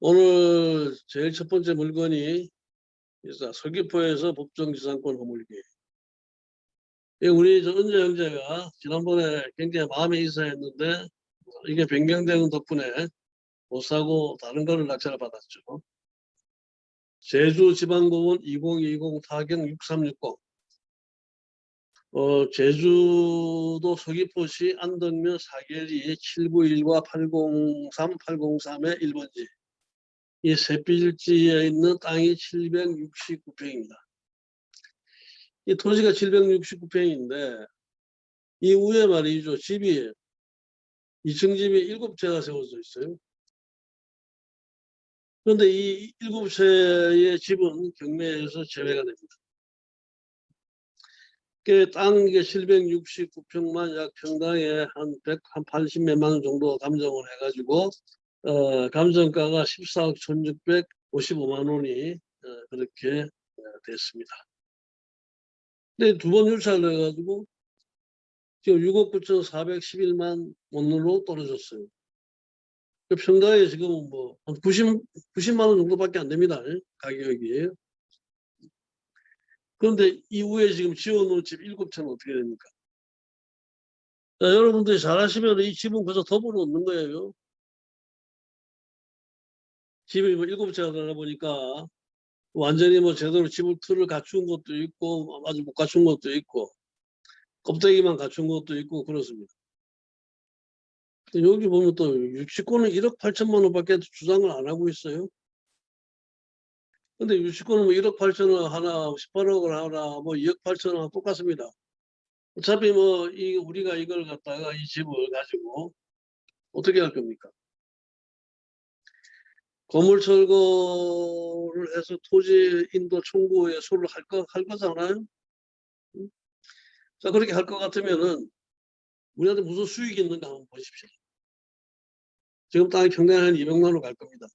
오늘 제일 첫 번째 물건이 서귀포에서 법정지상권 허물기. 이 우리 저 은재 형제가 지난번에 굉장히 마음에 이사했는데 이게 변경되는 덕분에 못 사고 다른 거를 낙찰을 받았죠. 제주지방공원 2020 타경 6360 어, 제주도 서귀포시 안덕면 사계리 791과 803, 803의 1번지 이 셋빌지에 있는 땅이 769평입니다. 이 토지가 769평인데 이 위에 말이죠. 집이 2층 집이 7채가 세워져 있어요. 그런데 이 7채의 집은 경매에서 제외가 됩니다. 그땅 이게 769평만 약 평당에 한 100, 한80 몇만 원 정도 감정을 해가지고 어, 감정가가 14억 1655만 원이 어, 그렇게 어, 됐습니다. 근데 두 번 유찰을 해가지고 지금 6억 9,411만 원으로 떨어졌어요. 그 평당에 지금 뭐한 90, 90만 원 정도밖에 안 됩니다. 가격이. 그런데 이후에 지금 지어놓은 집 7채는 어떻게 됩니까? 자, 여러분들이 잘 아시면 이 집은 그저 덮어 놓는 거예요. 집이 뭐 7채가 되다 보니까 완전히 뭐 제대로 집을 틀을 갖춘 것도 있고 아직 못 갖춘 것도 있고 껍데기만 갖춘 것도 있고 그렇습니다. 여기 보면 또 유치권은 1억 8천만 원밖에 주장을 안 하고 있어요. 근데 유치권은 뭐 1억 8천원 하나, 18억을 하나, 뭐 2억 8천원 똑같습니다. 어차피 뭐 이 우리가 이걸 갖다가 이 집을 가지고 어떻게 할 겁니까? 건물 철거를 해서 토지 인도 청구에 소를 할 거, 할 거잖아요. 응? 자, 그렇게 할 것 같으면은 우리한테 무슨 수익이 있는가 한번 보십시오. 지금 땅이 평당에 한 200만 원 갈 겁니다.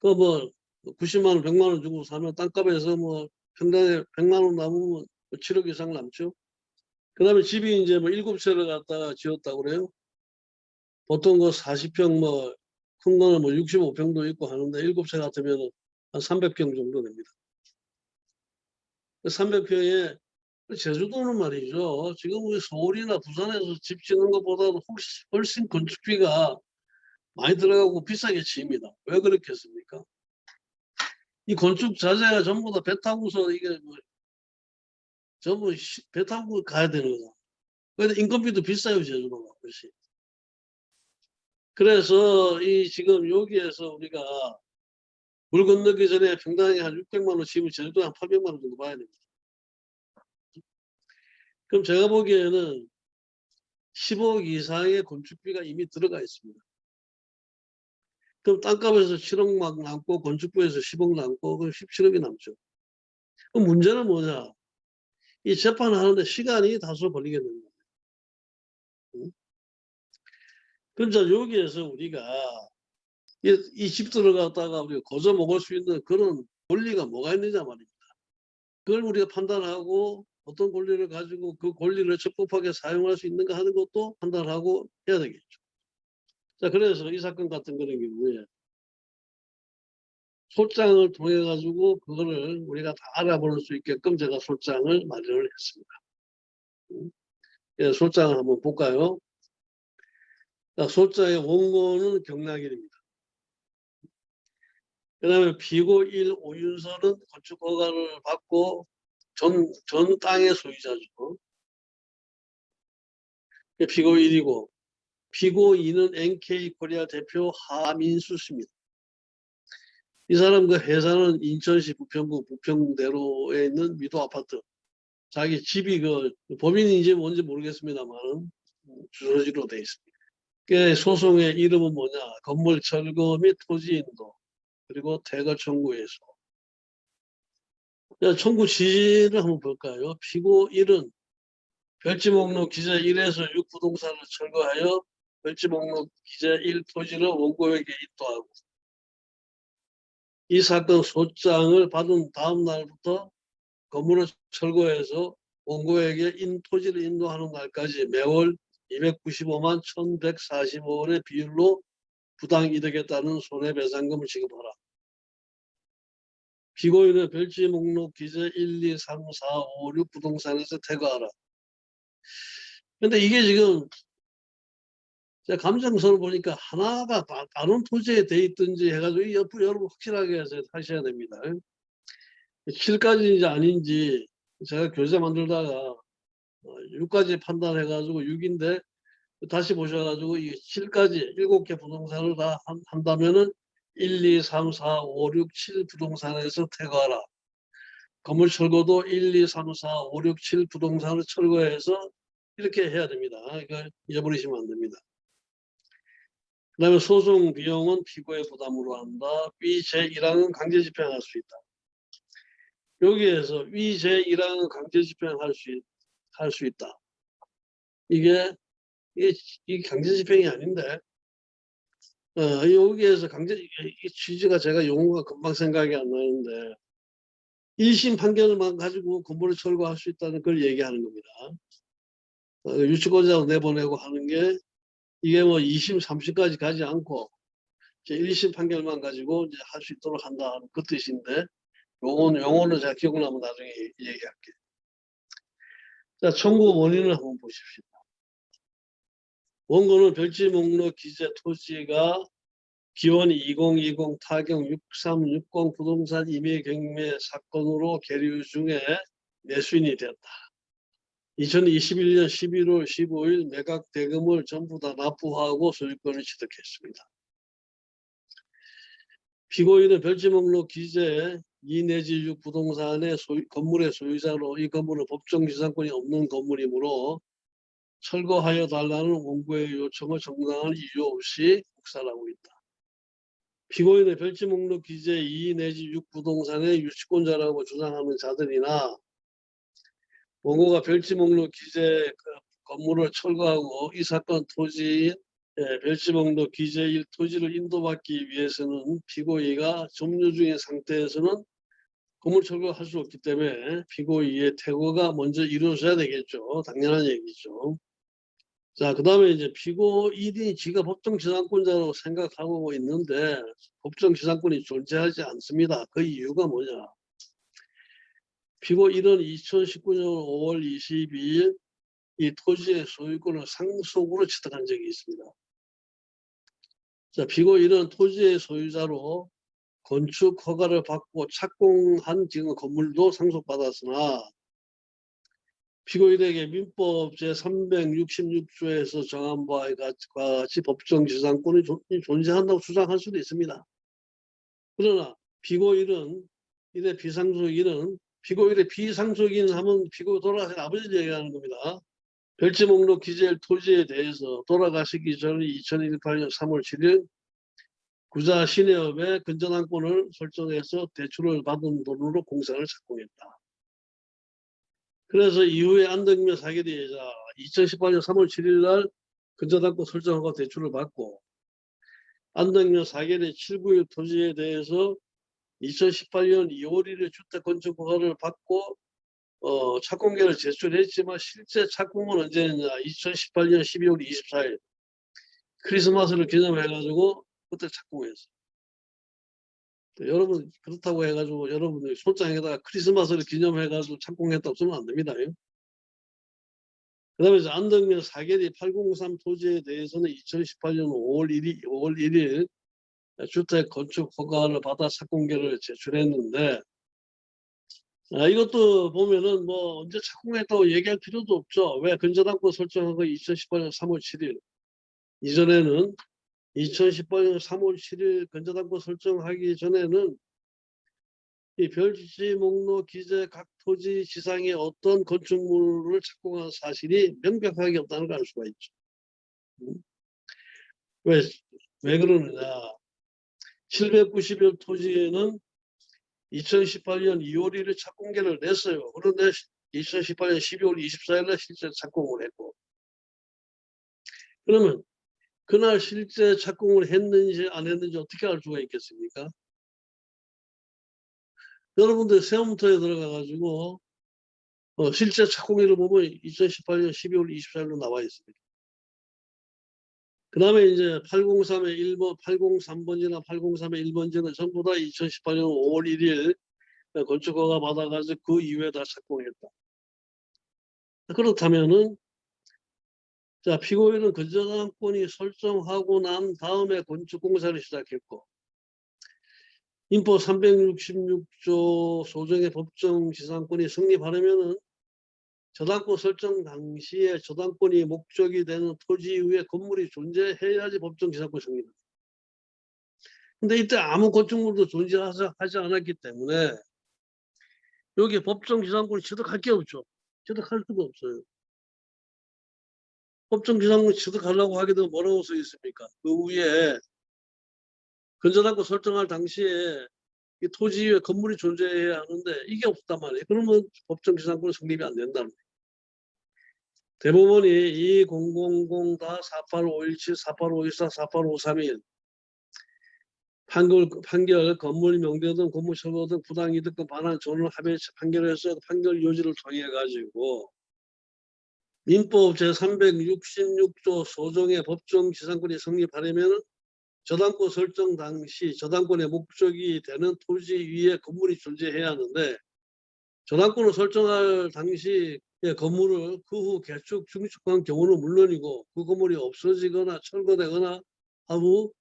그 뭐 90만 원, 100만 원 주고 사면 땅값에서 뭐 평당에 100만 원 남으면 7억 뭐 이상 남죠. 그 다음에 집이 이제 뭐 7채를 갖다가 지었다고 그래요. 보통 그 40평 뭐 큰 거는 뭐 65평도 있고 하는데 7채 같으면 한 300평 정도 됩니다. 300평에 그 제주도는 말이죠. 지금 우리 서울이나 부산에서 집 짓는 것보다도 훨씬, 건축비가 많이 들어가고 비싸게 치입니다. 왜 그렇겠습니까? 이 건축 자재가 전부 다 배 타고서 이게 뭐 전부 배 타고 가야 되는 거다. 근데 인건비도 비싸요 제주도가 훨씬. 그래서 이 지금 여기에서 우리가 물 건너기 전에 평당에 한 600만 원 집을 제주도에 한 800만 원 정도 봐야 됩니다. 그럼 제가 보기에는 10억 이상의 건축비가 이미 들어가 있습니다. 그럼 땅값에서 7억 막 남고 건축부에서 10억 남고 그럼 17억이 남죠. 그럼 문제는 뭐냐? 이 재판하는데 시간이 다소 됩니 자 여기에서 우리가 이집 들어 갔다가 우리가 거저 먹을 수 있는 그런 권리가 뭐가 있느냐 말입니다. 그걸 우리가 판단하고 어떤 권리를 가지고 그 권리를 적법하게 사용할 수 있는가 하는 것도 판단하고 해야 되겠죠. 자, 그래서 이 사건 같은 그런 경우에 소장을 통해 가지고 그거를 우리가 다 알아볼 수 있게끔 제가 소장을 마련을 했습니다. 예, 소장을 한번 볼까요? 자, 소장의 원고는 경락일입니다. 그 다음에 비고 1 오윤서는 건축 허가를 받고 전, 전 땅의 소유자죠. 비고 1이고 피고 2는 NK 코리아 대표 하민수 씨입니다. 이 사람 그 회사는 인천시 부평구 부평대로에 있는 미도 아파트. 자기 집이 그 법인인지 뭔지 모르겠습니다만 주소지로 되어 있습니다. 그 소송의 이름은 뭐냐? 건물 철거 및 토지 인도 그리고 퇴거 청구에서 청구 지지를 한번 볼까요? 피고 1은 별지 목록 기재 1에서 6 부동산을 철거하여 별지 목록 기재 1 토지를 원고에게 인도하고 이 사건 소장을 받은 다음 날부터 건물을 철거해서 원고에게 인 토지를 인도하는 날까지 매월 295만 1145원의 비율로 부당 이득에 따른 손해배상금을 지급하라. 피고인의 별지 목록 기재 1, 2, 3, 4, 5, 6 부동산에서 퇴거하라. 근데 이게 지금 제가 감정서를 보니까 하나가 다- 다른 토지에 돼 있든지 해가지고 이 옆- 여러분 확실하게 해서 하셔야 됩니다. 7까지인지 아닌지 제가 교재 만들다가 6까지 판단해가지고 6인데 다시 보셔가지고 이 7까지 7개 부동산을 다 한- 한다면은 1, 2, 3, 4, 5, 6, 7 부동산에서 퇴거하라. 건물 철거도 1, 2, 3, 4, 5, 6, 7 부동산을 철거해서 이렇게 해야 됩니다. 이거 잊어버리시면 안 됩니다. 그 다음에 소송 비용은 피고의 부담으로 한다. 위 제1항은 강제 집행할 수 있다. 여기에서 위 제1항은 강제 집행할 수, 있- 할 수 있다. 이게, 이게, 이게 강제 집행이 아닌데, 어, 여기에서 강제, 이이 취지가 제가 용어가 금방 생각이 안 나는데, 1심 판결만 가지고 건물을 철거할 수 있다는 걸 얘기하는 겁니다. 어, 유치권자로 내보내고 하는 게 이게 뭐 2심, 3심까지 가지 않고 이제 1심 판결만 가지고 이제 할 수 있도록 한다는 그 뜻인데 용어는, 용어는 제가 기억나면 나중에 얘- 얘기할게요. 자, 청구 원인을 한번 보십시오. 원고는 별지 목록 기재 토지가 기원 2020 타경 6360 부동산 임의 경매 사건으로 계류 중에 매수인이 되었다. 2021년 11월 15일 매각 대금을 전부 다 납부하고 소유권을 취득했습니다. 피고인은 별지 목록 기재 2 내지 6 부동산의 소유, 건물의 소유자로 이 건물은 법정 지상권이 없는 건물이므로 철거하여 달라는 원고의 요청을 정당한 이유 없이 묵살하고 있다. 피고인의 별지 목록 기재 2 내지 6 부동산의 유치권자라고 주장하는 자들이나 원고가 별지 목록 기재 그 건물을 철거하고 이 사건 토지 예, 별지 목록 기재 1 토지를 인도받기 위해서는 피고의가 점유 중인 상태에서는 건물 철거할 수 없기 때문에 피고의의 퇴거가 먼저 이루어져야 되겠죠. 당연한 얘기죠. 자, 그 다음에 이제 피고 1이 지가 법정 지상권자로 생각하고 있는데 법정 지상권이 존재하지 않습니다. 그 이유가 뭐냐? 피고 1은 2019년 5월 22일 이 토지의 소유권을 상속으로 취득한 적이 있습니다. 자, 피고 1은 토지의 소유자로 건축 허가를 받고 착공한 지금 건물도 상속받았으나 피고인에게 민법 제366조에서 정한 바와 같이 법정 지상권이 존- 존재한다고 주장할 수도 있습니다. 그러나 피고인은 이래 피상속인은 피고인의 피상속인 하면 피고 돌아가신 아버지 얘기하는 겁니다. 별지 목록 기재 1 토지에 대해서 돌아가시기 전 2018년 3월 7일 구좌 신협에 근저당권을 설정해서 대출을 받은 돈으로 공사를 착공했다. 그래서 이후에 안덕면 사기대자 2018년 3월 7일 날 근저당권 설정하고 대출을 받고 안덕면 사계대 7구의 토지에 대해서 2018년 2월 1일 주택 건축 허가를 받고 어, 착공계를 제출했지만 실제 착공은 언제였냐 2018년 12월 24일 크리스마스를 기념해 가지고 그때 착공했어요. 또 여러분 그렇다고 해가지고 여러분들이 소장에다가 크리스마스를 기념해가지고 착공했다고 쓰면 안 됩니다. 그 다음에 안덕면 사계리 803 토지에 대해서는 2018년 5월 1일, 5월 1일 주택 건축 허가를 받아 착공계를 제출했는데 아, 이것도 보면은 뭐 언제 착공했다고 얘기할 필요도 없죠. 왜 근저당권 설정한 거 2018년 3월 7일 이전에는 2018년 3월 7일 근저당권 설정하기 전에는 이 별지 목록 기재 각 토지 지상에 어떤 건축물을 착공한 사실이 명백하게 없다는 걸 알 수가 있죠. 음? 왜, 왜 그러느냐. 790여 토지에는 2018년 2월 1일 착공계를 냈어요. 그런데 2018년 12월 24일에 실제 착공을 했고. 그러면 그날 실제 착공을 했는지 안 했는지 어떻게 알 수가 있겠습니까? 여러분들 세움터에 들어가 가지고 어, 실제 착공일을 보면 2018년 12월 24일로 나와 있습니다. 그 다음에 이제 803의 1번, 803번지나 803의 1번지는 전부 다 2018년 5월 1일 건축허가 받아가지고 그 이후에 다 착공했다. 그렇다면은 자 피고인은 근저당권이 설정하고 난 다음에 건축공사를 시작했고 인포 366조 소정의 법정 지상권이 성립하려면은 저당권 설정 당시에 저당권이 목적이 되는 토지 위에 건물이 존재해야지 법정 지상권 성립. 근데 이때 아무 건축물도 존재하지 하지 않았기 때문에 여기 법정 지상권이 취득할 게 없죠. 취득할 수가 없어요. 법정 지상권 취득하려고 되면 뭐라고 써 있습니까? 그 위에 근저당권 설정할 당시에 이 토지 위에 건물이 존재해야 하는데 이게 없단 말이에요. 그러면 법정 지상권 성립이 안 된다는 거예요. 대법원이 2000다 48517, 48514, 48531 판결, 판결 건물 명대 등 건물 철거 등 부당이득금 반환 전원 합의 판결에서 판결 요지를 통해 가지고 민법 제366조 소정의 법정 지상권이 성립하려면 저당권 설정 당시 저당권의 목적이 되는 토지 위에 건물이 존재해야 하는데 저당권을 설정할 당시 건물을 그 후 개축 중축한 경우는 물론이고 그 건물이 없어지거나 철거되거나 하고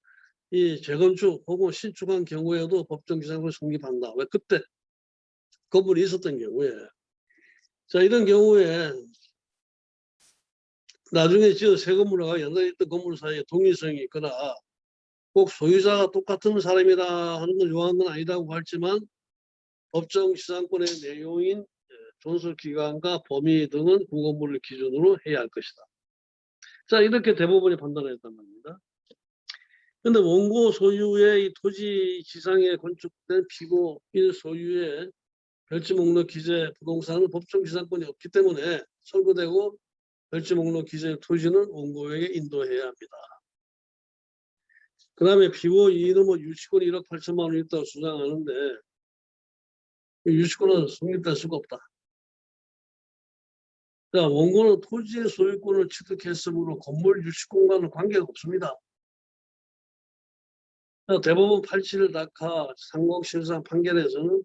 이 재건축 혹은 신축한 경우에도 법정 기상을 성립한다. 왜 그때 건물이 있었던 경우에 자 이런 경우에 나중에 지어 새 건물과 옛날에 있던 건물 사이에 동일성이 있거나 꼭 소유자가 똑같은 사람이다 하는 걸 요하는 건 아니라고 했지만 법정 시장권의 내용인 예, 존속 기간과 범위 등은 그 건물을 기준으로 해야 할 것이다. 자 이렇게 대법원이 판단했단 말입니다. 근데 원고 소유의 이 토지 지상에 건축된 피고 일 소유의 별지 목록 기재 부동산은 법정 지상권이 없기 때문에 철거되고 별지 목록 기재 토지는 원고에게 인도해야 합니다. 그 다음에 피고 이는 뭐 유치권이 1억 8천만 원 있다고 주장하는데 유치권은 성립될 수가 없다. 자, 원고는 토지의 소유권을 취득했으므로 건물 유치권과는 관계가 없습니다. 자, 대법원 87 낙하 상공실상 판결에서는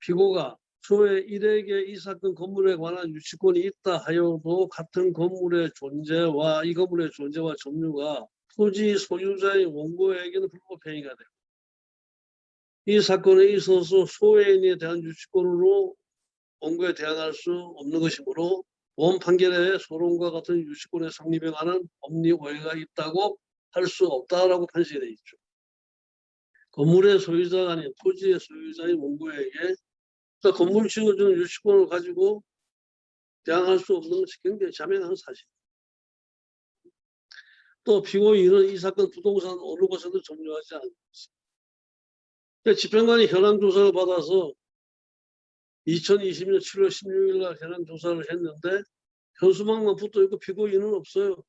피고가 소외 일에게 이 사건 건물에 관한 유치권이 있다 하여도 같은 건물의 존재와 이 건물의 존재와 점유가 토지 소유자의 원고에게는 불법 행위가 되고 이 사건에 있어서 소외인에 대한 유치권으로 원고에 대항할 수 없는 것이므로 원 판결에 소론과 같은 유치권의 성립에 관한 법리 오해가 있다고 할 수 없다라고 판시되어 있죠. 건물의 소유자가 아닌 토지의 소유자의 원고에게 그러니까 건물 지어주는 유치권을 가지고 대항할 수 없는 것이 굉장히 자명한 사실. 또 피고인은 이 사건 부동산 어느 곳에도 점유하지 않습니다. 그러니까 집행관이 현황 조사를 받아서 2020년 7월 16일 날 현황 조사를 했는데 현수막만 붙어 있고 피고인은 없어요.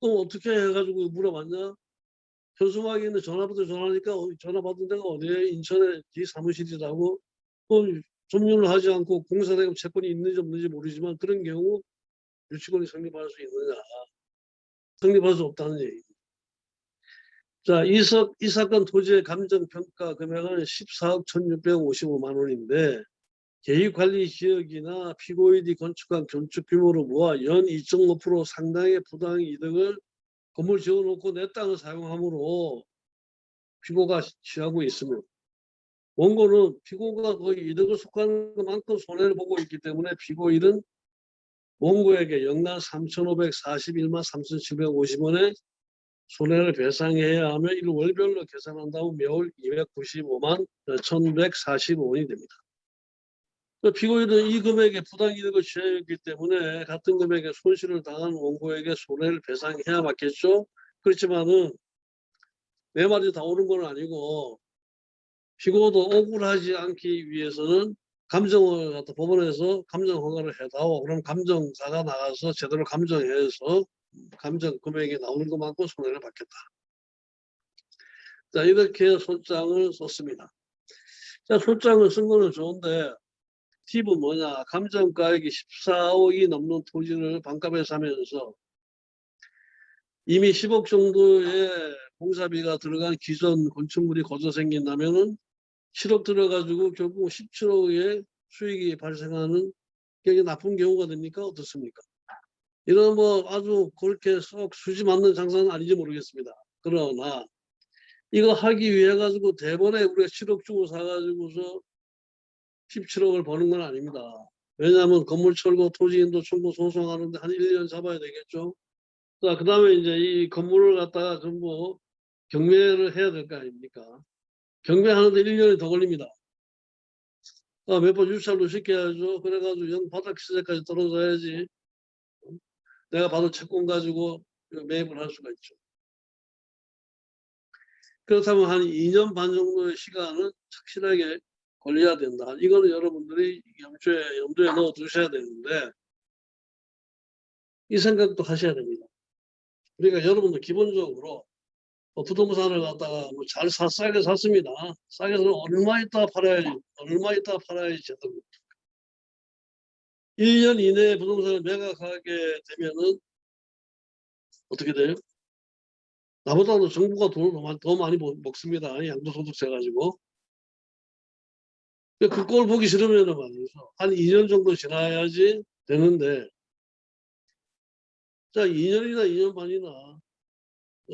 그럼 어떻게 해가지고 물어봤냐? 현수막에 있는 전화부터 전화하니까 전화 받은 데가 어디에 인천에 뒤 사무실이라고 또 점유를 하지 않고 공사대금 채권이 있는지 없는지 모르지만 그런 경우 유치권이 성립할 수 있느냐 성립할 수 없다는 얘기. 자, 이, 사, 이 사건 토지의 감정평가 금액은 14억 1655만 원인데 계획관리 지역이나 피고인이 건축한 건축 규모로 모아 연 2.5% 상당의 부당 이득을 건물 지어놓고 내 땅을 사용함으로 피고가 취하고 있으며 원고는 피고가 거의 이득을 속하는 것만큼 손해를 보고 있기 때문에 피고인은 원고에게 연간 3,541만 3,750원의 손해를 배상해야 하며 이를 월별로 계산한다면 매월 295만 1,145원이 됩니다. 그 피고인은 이 금액에 부당이득을 취하였기 때문에 같은 금액의 손실을 당한 원고에게 손해를 배상해야 맞겠죠. 그렇지만은 내 말이 다 옳은 건 아니고 피고도 억울하지 않기 위해서는 감정을 갖다 법원에서 감정 허가를 해다오. 그럼 감정사가 나가서 제대로 감정해서 감정 금액이 나오는 것만큼 손해를 받겠다. 자 이렇게 소장을 썼습니다. 자 소장을 쓴 거는 좋은데 팁은 뭐냐 감정가액이 14억이 넘는 토지를 반값에 사면서 이미 10억 정도의 공사비가 들어간 기존 건축물이 거저 생긴다면은 7억 들어가지고 결국 17억의 수익이 발생하는 게 나쁜 경우가 됩니까? 어떻습니까? 이런 뭐 아주 그렇게 썩 수지 맞는 장사는 아닌지 모르겠습니다. 그러나 이거 하기 위해 가지고 대번에 우리가 7억 주고 사가지고서 17억을 버는 건 아닙니다. 왜냐하면 건물 철거, 토지인도 청구 소송하는데 한 1년 잡아야 되겠죠. 자, 그 다음에 이제 이 건물을 갖다가 전부 경매를 해야 될 거 아닙니까? 경매하는데 1년이 더 걸립니다. 아, 몇 번 유찰도 시켜야죠. 그래가지고 영 바닥 시세까지 떨어져야지. 내가 받은 채권 가지고 매입을 할 수가 있죠. 그렇다면 한 2년 반 정도의 시간은 착실하게 걸려야 된다. 이거는 여러분들이 염두에, 염두에 넣어 두셔야 되는데 이 생각도 하셔야 됩니다. 그러니까 여러분들 기본적으로 뭐 부동산을 갖다가 뭐 잘 사, 싸게 샀습니다. 싸게 사면 얼마 있다 팔아야지, 얼마 있다 팔아야지 제대로. 1년 이내에 부동산을 매각하게 되면은 어떻게 돼요? 나보다도 정부가 돈을 더 많이, 더 많이 먹- 먹습니다. 양도소득세 가지고. 그꼴 보기 싫으면은 말이죠. 한 2년 정도 지나야지 되는데, 자, 2년이나 2년 반이나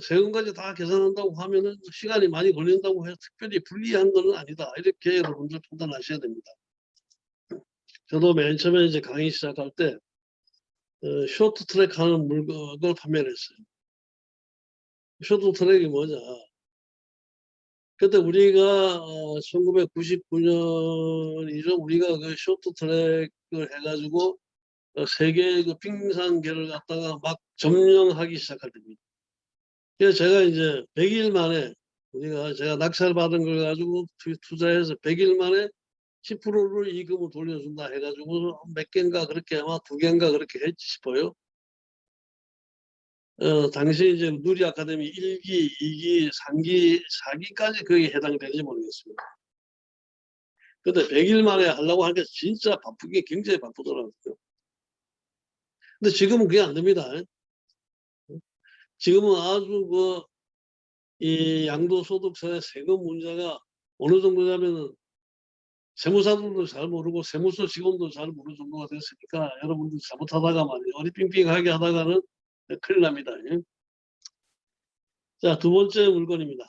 세금까지 다 계산한다고 하면은 시간이 많이 걸린다고 해서 특별히 불리한 건 아니다. 이렇게 여러분들 판단하셔야 됩니다. 저도 맨 처음에 이제 강의 시작할 때, 어, 쇼트 트랙 하는 물건을 판매를 했어요. 쇼트 트랙이 뭐냐. 그때 우리가 어, 1999년이죠. 우리가 그 쇼트 트랙을 해가지고 어, 세계 그 빙상계를 갖다가 막 점령하기 시작할 때입니다. 그래서 제가 이제 100일 만에 우리가 제가 낙찰 받은 걸 가지고 투- 투자해서 100일 만에 10%를 이익금을 돌려준다 해가지고 몇 개인가 그렇게 아마 두 개인가 그렇게 했지 싶어요. 어, 당시 이제 누리 아카데미 1기, 2기, 3기, 4기까지 거기에 해당이 되는지 모르겠습니다. 근데 100일 만에 하려고 하니까 진짜 바쁘게 굉장히 바쁘더라고요. 근데 지금은 그게 안 됩니다. 지금은 아주 그, 이 양도소득세 세금 문제가 어느 정도냐면은 세무사들도 잘 모르고 세무서 직원도 잘 모르는 정도가 됐으니까 여러분들 잘못하다가 말이에요. 어리빙빙하게 하다가는 큰일 납니다. 예. 자, 두 번째 물건입니다.